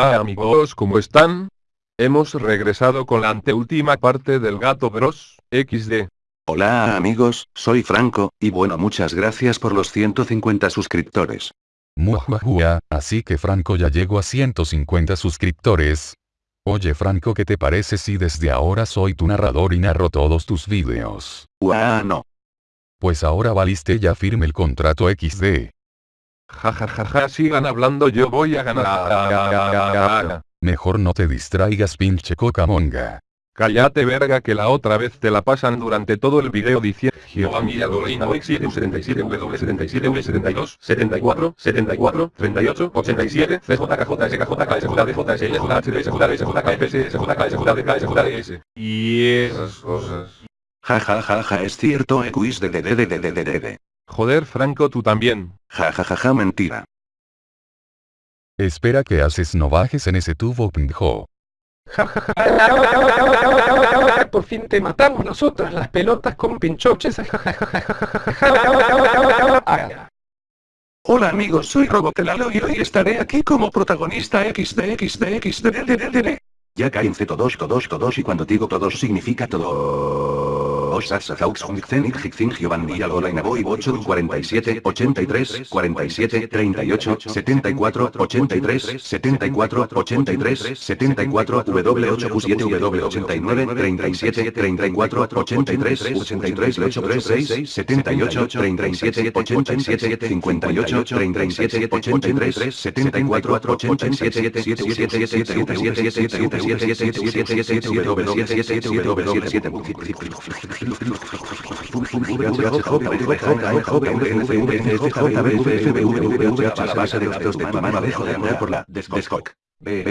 Hola amigos, ¿cómo están? Hemos regresado con la anteúltima parte del Gato Bros. XD. Hola amigos, soy Franco, y bueno muchas gracias por los 150 suscriptores. Muahuahua, así que Franco ya llegó a 150 suscriptores. Oye Franco, ¿qué te parece si desde ahora soy tu narrador y narro todos tus vídeos? Uah, no. Pues ahora valiste ya firme el contrato XD. Jajajaja, ja, ja, sigan hablando, yo voy a ganar. Mejor no te distraigas, pinche cocamonga. Cállate verga que la otra vez te la pasan durante todo el video diciendo Giovanni Algorina OX7 77 W 77 W 72 74 74 38 87 CJKJ Y esas cosas. Ja ja ja ja es cierto, EQIS de de de de de de de Joder Franco tú también. Ja ja ja ja mentira. Espera que haces no bajes en ese tubo pendejo. Por fin te matamos nosotras las pelotas con pinchoches. Hola amigos, soy Robotelalo y hoy estaré aquí como protagonista XDXDXD. Ya caen todos todos todos y cuando digo todos significa todo. Giovanni Algola Inaboy 8 47 83 47 38 74 83 74 83 74 W8 Q7 W89 37 34 83 83 8 36 78 37 87 58 37 83 74 87 7 7 7 7 7 7 7 W7 base de datos de tu mano dejo de andar por la Descoc. Boy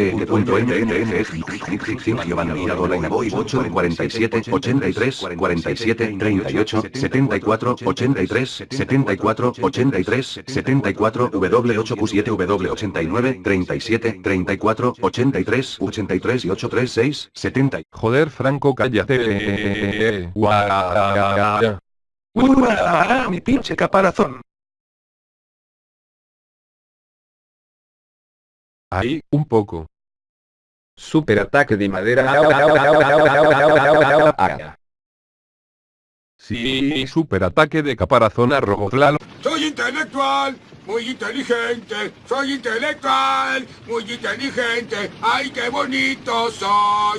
8 47 83 47 38 74 83 74 83 74 W8 Q7 W89 37 34 83 83 y 836 70 Joder Franco cállate. ¡Uah, mi pinche caparazón! Ahí, un poco. Super ataque de madera. Sí, super ataque de caparazón a. Soy intelectual, muy inteligente, soy intelectual, muy inteligente, ay qué bonito soy.